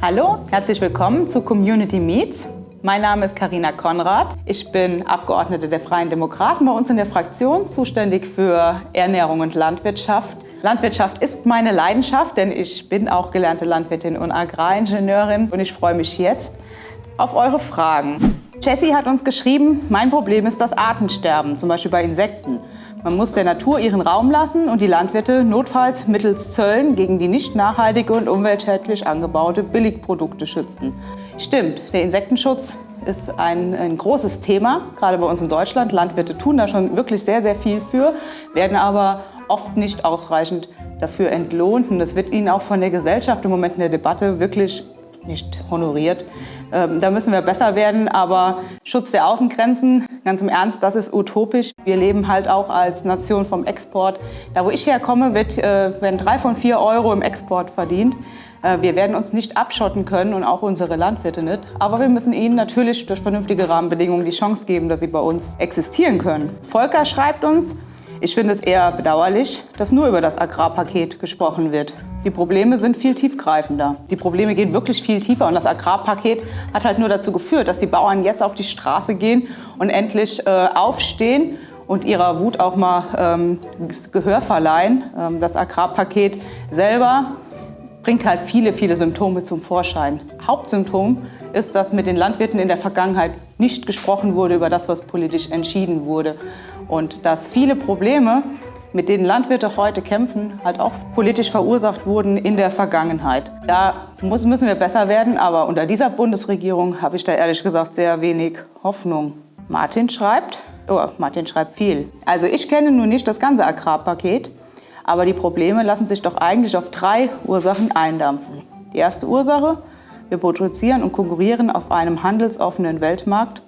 Hallo, herzlich willkommen zu Community Meets. Mein Name ist Karina Konrad. Ich bin Abgeordnete der Freien Demokraten bei uns in der Fraktion, zuständig für Ernährung und Landwirtschaft. Landwirtschaft ist meine Leidenschaft, denn ich bin auch gelernte Landwirtin und Agraringenieurin und ich freue mich jetzt auf eure Fragen. Jessie hat uns geschrieben, mein Problem ist das Artensterben, zum Beispiel bei Insekten. Man muss der Natur ihren Raum lassen und die Landwirte notfalls mittels Zöllen gegen die nicht nachhaltige und umweltschädlich angebaute Billigprodukte schützen. Stimmt, der Insektenschutz ist ein, ein, großes Thema, gerade bei uns in Deutschland. Landwirte tun da schon wirklich sehr, sehr viel für, werden aber oft nicht ausreichend dafür entlohnt. Und das wird ihnen auch von der Gesellschaft im Moment in der Debatte wirklich nicht honoriert. Ähm, da müssen wir besser werden, aber Schutz der Außengrenzen, ganz im Ernst, das ist utopisch. Wir leben halt auch als Nation vom Export. Da, wo ich herkomme, wird, äh, werden drei von vier Euro im Export verdient. Äh, wir werden uns nicht abschotten können und auch unsere Landwirte nicht. Aber wir müssen ihnen natürlich durch vernünftige Rahmenbedingungen die Chance geben, dass sie bei uns existieren können. Volker schreibt uns, ich finde es eher bedauerlich, dass nur über das Agrarpaket gesprochen wird. Die Probleme sind viel tiefgreifender. Die Probleme gehen wirklich viel tiefer und das Agrarpaket hat halt nur dazu geführt, dass die Bauern jetzt auf die Straße gehen und endlich äh, aufstehen und ihrer Wut auch mal ähm, Gehör verleihen. Ähm, das Agrarpaket selber bringt halt viele, viele Symptome zum Vorschein. Hauptsymptom ist, dass mit den Landwirten in der Vergangenheit nicht gesprochen wurde über das, was politisch entschieden wurde. Und dass viele Probleme, mit denen Landwirte heute kämpfen, halt auch politisch verursacht wurden in der Vergangenheit. Da muss, müssen wir besser werden, aber unter dieser Bundesregierung habe ich da ehrlich gesagt sehr wenig Hoffnung. Martin schreibt, oh, Martin schreibt viel. Also ich kenne nun nicht das ganze Agrarpaket, aber die Probleme lassen sich doch eigentlich auf drei Ursachen eindampfen. Die erste Ursache, wir produzieren und konkurrieren auf einem handelsoffenen Weltmarkt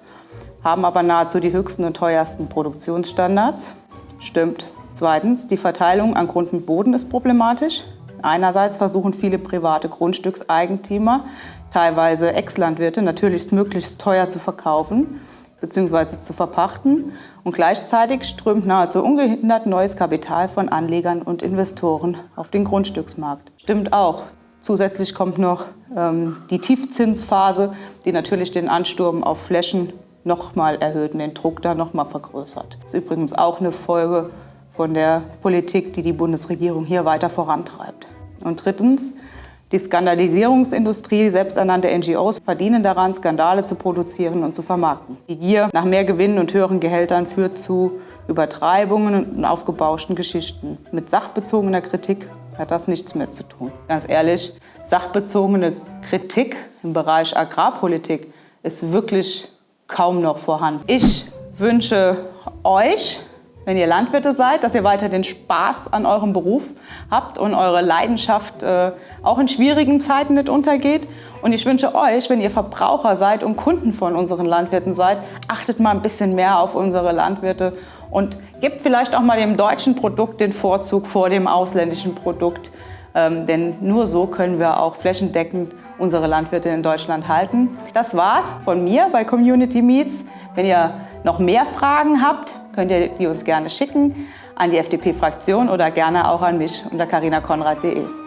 haben aber nahezu die höchsten und teuersten Produktionsstandards. Stimmt. Zweitens, die Verteilung an Grund und Boden ist problematisch. Einerseits versuchen viele private Grundstückseigentümer, teilweise Ex-Landwirte, natürlich möglichst teuer zu verkaufen bzw. zu verpachten. Und gleichzeitig strömt nahezu ungehindert neues Kapital von Anlegern und Investoren auf den Grundstücksmarkt. Stimmt auch. Zusätzlich kommt noch ähm, die Tiefzinsphase, die natürlich den Ansturm auf Flächen nochmal erhöht und den Druck da nochmal vergrößert. Das ist übrigens auch eine Folge von der Politik, die die Bundesregierung hier weiter vorantreibt. Und drittens, die Skandalisierungsindustrie, selbsternannte NGOs, verdienen daran, Skandale zu produzieren und zu vermarkten. Die Gier nach mehr Gewinnen und höheren Gehältern führt zu Übertreibungen und aufgebauschten Geschichten. Mit sachbezogener Kritik hat das nichts mehr zu tun. Ganz ehrlich, sachbezogene Kritik im Bereich Agrarpolitik ist wirklich kaum noch vorhanden. Ich wünsche euch, wenn ihr Landwirte seid, dass ihr weiter den Spaß an eurem Beruf habt und eure Leidenschaft äh, auch in schwierigen Zeiten nicht untergeht. Und ich wünsche euch, wenn ihr Verbraucher seid und Kunden von unseren Landwirten seid, achtet mal ein bisschen mehr auf unsere Landwirte und gebt vielleicht auch mal dem deutschen Produkt den Vorzug vor dem ausländischen Produkt. Ähm, denn nur so können wir auch flächendeckend unsere Landwirte in Deutschland halten. Das war's von mir bei Community Meets. Wenn ihr noch mehr Fragen habt, könnt ihr die uns gerne schicken an die FDP-Fraktion oder gerne auch an mich unter carinakonrad.de.